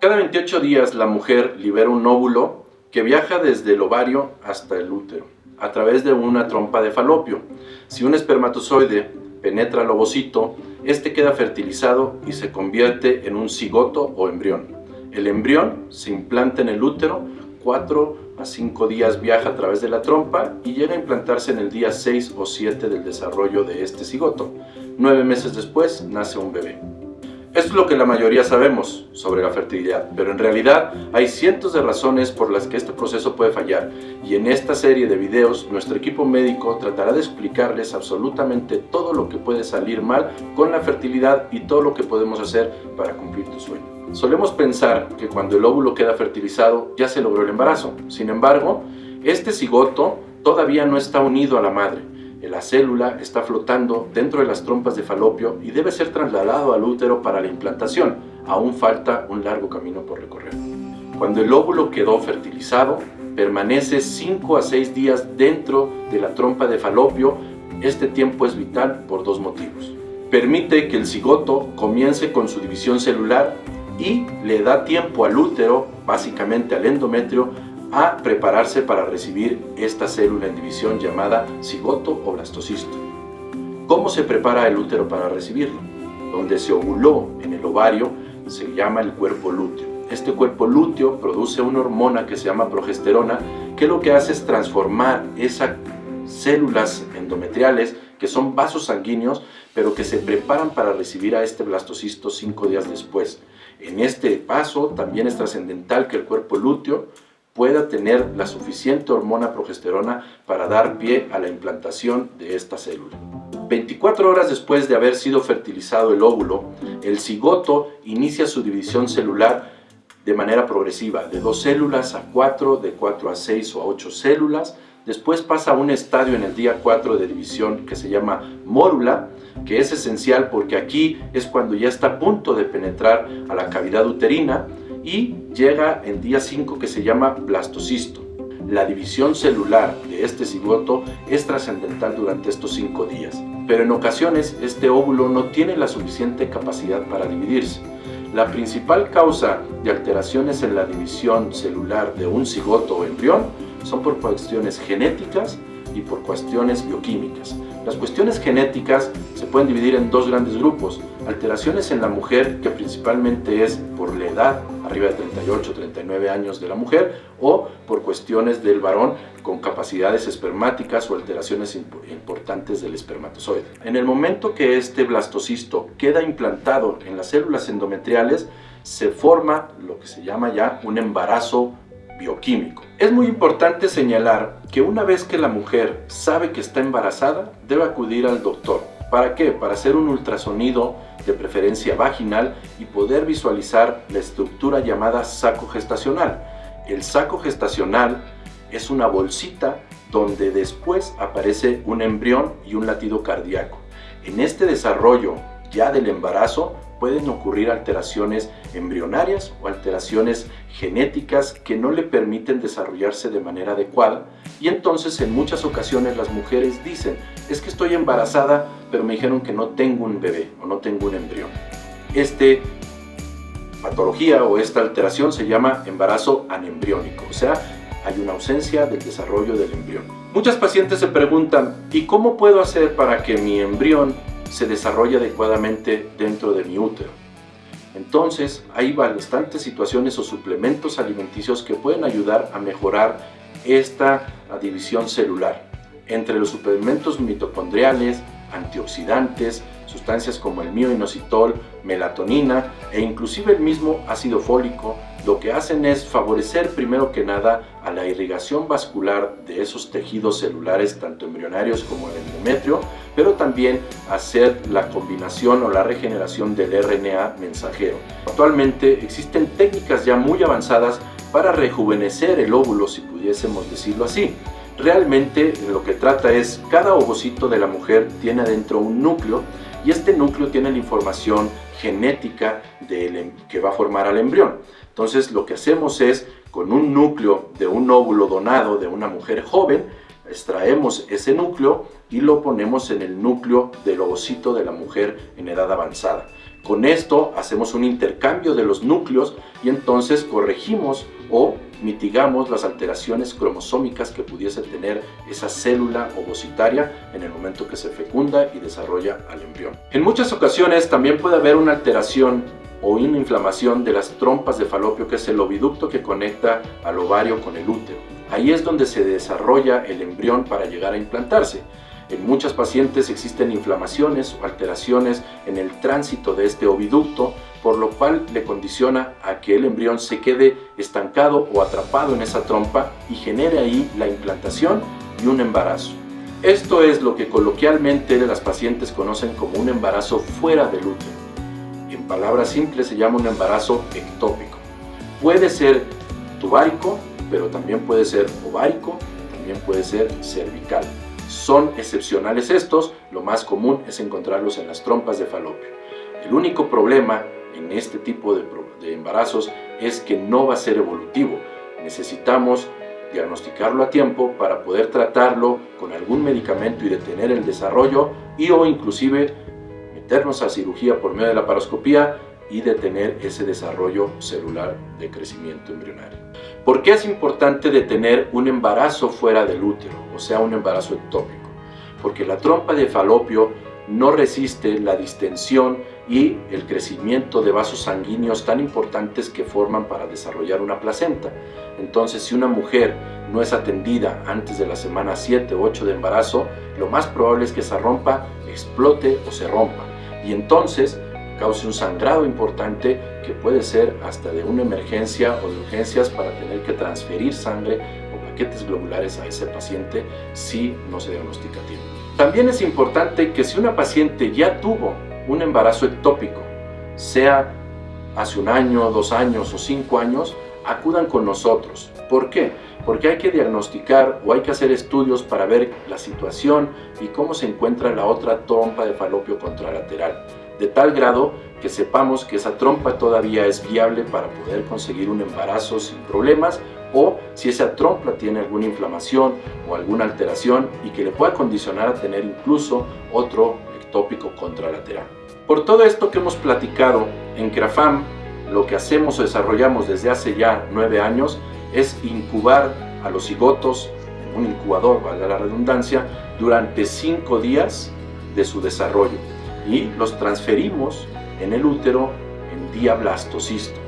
Cada 28 días la mujer libera un óvulo que viaja desde el ovario hasta el útero, a través de una trompa de falopio. Si un espermatozoide penetra el ovocito, este queda fertilizado y se convierte en un cigoto o embrión. El embrión se implanta en el útero, 4 a 5 días viaja a través de la trompa y llega a implantarse en el día 6 o 7 del desarrollo de este cigoto. Nueve meses después nace un bebé. Es lo que la mayoría sabemos sobre la fertilidad, pero en realidad hay cientos de razones por las que este proceso puede fallar. Y en esta serie de videos nuestro equipo médico tratará de explicarles absolutamente todo lo que puede salir mal con la fertilidad y todo lo que podemos hacer para cumplir tu sueño. Solemos pensar que cuando el óvulo queda fertilizado ya se logró el embarazo, sin embargo, este cigoto todavía no está unido a la madre la célula está flotando dentro de las trompas de falopio y debe ser trasladado al útero para la implantación. Aún falta un largo camino por recorrer. Cuando el óvulo quedó fertilizado, permanece 5 a 6 días dentro de la trompa de falopio. Este tiempo es vital por dos motivos. Permite que el cigoto comience con su división celular y le da tiempo al útero, básicamente al endometrio, a prepararse para recibir esta célula en división llamada cigoto o blastocisto. ¿Cómo se prepara el útero para recibirlo? Donde se ovuló en el ovario se llama el cuerpo lúteo. Este cuerpo lúteo produce una hormona que se llama progesterona que lo que hace es transformar esas células endometriales que son vasos sanguíneos pero que se preparan para recibir a este blastocisto cinco días después. En este paso también es trascendental que el cuerpo lúteo pueda tener la suficiente hormona progesterona para dar pie a la implantación de esta célula. 24 horas después de haber sido fertilizado el óvulo, el cigoto inicia su división celular de manera progresiva, de dos células a cuatro, de cuatro a seis o a ocho células. Después pasa a un estadio en el día 4 de división que se llama mórula, que es esencial porque aquí es cuando ya está a punto de penetrar a la cavidad uterina y llega el día 5 que se llama blastocisto. La división celular de este cigoto es trascendental durante estos 5 días, pero en ocasiones este óvulo no tiene la suficiente capacidad para dividirse. La principal causa de alteraciones en la división celular de un cigoto o embrión son por cuestiones genéticas y por cuestiones bioquímicas. Las cuestiones genéticas se pueden dividir en dos grandes grupos. Alteraciones en la mujer, que principalmente es por la edad, arriba de 38 39 años de la mujer, o por cuestiones del varón con capacidades espermáticas o alteraciones importantes del espermatozoide. En el momento que este blastocisto queda implantado en las células endometriales, se forma lo que se llama ya un embarazo bioquímico. Es muy importante señalar que una vez que la mujer sabe que está embarazada, debe acudir al doctor. ¿Para qué? Para hacer un ultrasonido de preferencia vaginal y poder visualizar la estructura llamada saco gestacional. El saco gestacional es una bolsita donde después aparece un embrión y un latido cardíaco. En este desarrollo ya del embarazo pueden ocurrir alteraciones embrionarias o alteraciones genéticas que no le permiten desarrollarse de manera adecuada y entonces en muchas ocasiones las mujeres dicen es que estoy embarazada pero me dijeron que no tengo un bebé o no tengo un embrión. Este patología o esta alteración se llama embarazo anembriónico, o sea, hay una ausencia del desarrollo del embrión. Muchas pacientes se preguntan, ¿y cómo puedo hacer para que mi embrión se desarrolle adecuadamente dentro de mi útero. Entonces, hay bastantes situaciones o suplementos alimenticios que pueden ayudar a mejorar esta división celular. Entre los suplementos mitocondriales, antioxidantes, sustancias como el mioinositol, melatonina e inclusive el mismo ácido fólico lo que hacen es favorecer primero que nada a la irrigación vascular de esos tejidos celulares tanto embrionarios como el endometrio, pero también hacer la combinación o la regeneración del RNA mensajero. Actualmente existen técnicas ya muy avanzadas para rejuvenecer el óvulo, si pudiésemos decirlo así. Realmente lo que trata es, cada ovocito de la mujer tiene adentro un núcleo y este núcleo tiene la información genética em, que va a formar al embrión. Entonces lo que hacemos es, con un núcleo de un óvulo donado de una mujer joven, extraemos ese núcleo y lo ponemos en el núcleo del ovocito de la mujer en edad avanzada. Con esto hacemos un intercambio de los núcleos y entonces corregimos o mitigamos las alteraciones cromosómicas que pudiese tener esa célula ovocitaria en el momento que se fecunda y desarrolla al embrión. En muchas ocasiones también puede haber una alteración o una inflamación de las trompas de falopio, que es el oviducto que conecta al ovario con el útero. Ahí es donde se desarrolla el embrión para llegar a implantarse. En muchas pacientes existen inflamaciones o alteraciones en el tránsito de este oviducto, por lo cual le condiciona a que el embrión se quede estancado o atrapado en esa trompa y genere ahí la implantación y un embarazo. Esto es lo que coloquialmente las pacientes conocen como un embarazo fuera del útero. En palabras simples se llama un embarazo ectópico. Puede ser tubárico, pero también puede ser ovárico, también puede ser cervical. Son excepcionales estos, lo más común es encontrarlos en las trompas de falopio. El único problema en este tipo de, embarazos es que no va a ser evolutivo. Necesitamos diagnosticarlo a tiempo para poder tratarlo con algún medicamento y detener el desarrollo y o inclusive meternos a cirugía por medio de la paroscopía y detener ese desarrollo celular de crecimiento embrionario. ¿Por qué es importante detener un embarazo fuera del útero, o sea, un embarazo ectópico? Porque la trompa de falopio no resiste la distensión y el crecimiento de vasos sanguíneos tan importantes que forman para desarrollar una placenta. Entonces, si una mujer no es atendida antes de la semana 7 o 8 de embarazo, lo más probable es que esa rompa explote o se rompa. Y entonces cause un sangrado importante que puede ser hasta de una emergencia o de urgencias para tener que transferir sangre o paquetes globulares a ese paciente si no se diagnostica a tiempo. También es importante que si una paciente ya tuvo un embarazo ectópico, sea hace un año, dos años o cinco años, acudan con nosotros. ¿Por qué? Porque hay que diagnosticar o hay que hacer estudios para ver la situación y cómo se encuentra la otra trompa de falopio contralateral de tal grado que sepamos que esa trompa todavía es viable para poder conseguir un embarazo sin problemas o si esa trompa tiene alguna inflamación o alguna alteración y que le pueda condicionar a tener incluso otro ectópico contralateral. Por todo esto que hemos platicado en CRAFAM, lo que hacemos o desarrollamos desde hace ya nueve años es incubar a los cigotos en un incubador, valga la redundancia, durante cinco días de su desarrollo y los transferimos en el útero en diablastocisto.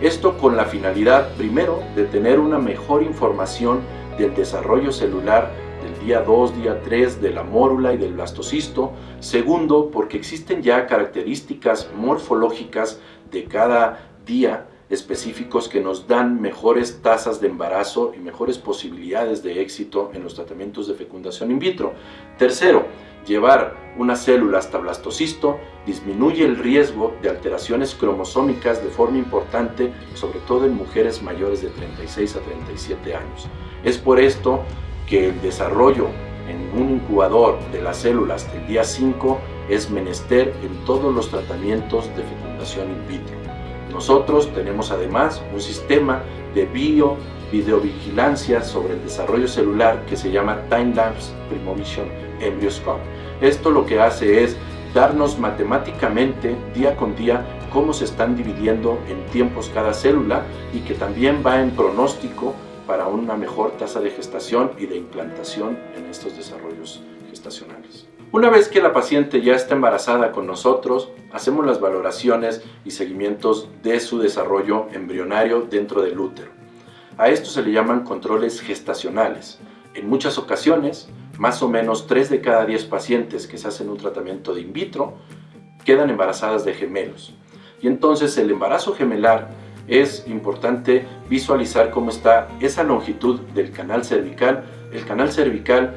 Esto con la finalidad, primero, de tener una mejor información del desarrollo celular del día 2, día 3 de la mórula y del blastocisto. Segundo, porque existen ya características morfológicas de cada día específicos que nos dan mejores tasas de embarazo y mejores posibilidades de éxito en los tratamientos de fecundación in vitro. Tercero, Llevar una célula hasta blastocisto disminuye el riesgo de alteraciones cromosómicas de forma importante, sobre todo en mujeres mayores de 36 a 37 años. Es por esto que el desarrollo en un incubador de las células hasta el día 5 es menester en todos los tratamientos de fecundación in vitro. Nosotros tenemos además un sistema de bio videovigilancia sobre el desarrollo celular que se llama Time Lapse Embryoscope esto lo que hace es darnos matemáticamente día con día cómo se están dividiendo en tiempos cada célula y que también va en pronóstico para una mejor tasa de gestación y de implantación en estos desarrollos gestacionales. Una vez que la paciente ya está embarazada con nosotros, hacemos las valoraciones y seguimientos de su desarrollo embrionario dentro del útero. A esto se le llaman controles gestacionales. En muchas ocasiones, más o menos 3 de cada 10 pacientes que se hacen un tratamiento de in vitro quedan embarazadas de gemelos. Y entonces el embarazo gemelar es importante visualizar cómo está esa longitud del canal cervical. El canal cervical,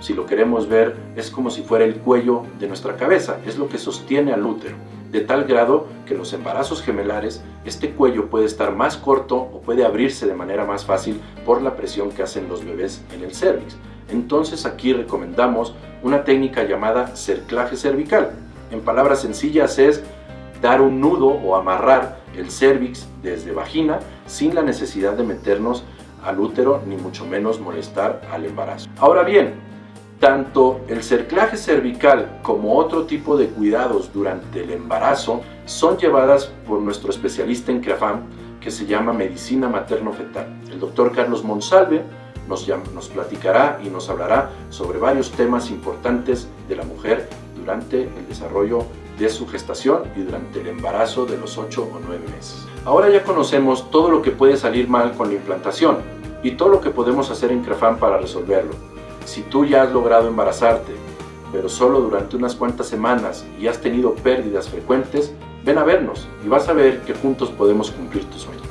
si lo queremos ver, es como si fuera el cuello de nuestra cabeza, es lo que sostiene al útero, de tal grado que los embarazos gemelares, este cuello puede estar más corto o puede abrirse de manera más fácil por la presión que hacen los bebés en el cervix. Entonces aquí recomendamos una técnica llamada cerclaje cervical. En palabras sencillas es dar un nudo o amarrar el cervix desde vagina sin la necesidad de meternos al útero ni mucho menos molestar al embarazo. Ahora bien, tanto el cerclaje cervical como otro tipo de cuidados durante el embarazo son llevadas por nuestro especialista en CREAFAM que se llama Medicina Materno-Fetal. El doctor Carlos Monsalve nos, nos platicará y nos hablará sobre varios temas importantes de la mujer durante el desarrollo de su gestación y durante el embarazo de los 8 o 9 meses. Ahora ya conocemos todo lo que puede salir mal con la implantación y todo lo que podemos hacer en CREFAM para resolverlo. Si tú ya has logrado embarazarte, pero solo durante unas cuantas semanas y has tenido pérdidas frecuentes, ven a vernos y vas a ver que juntos podemos cumplir tus sueños.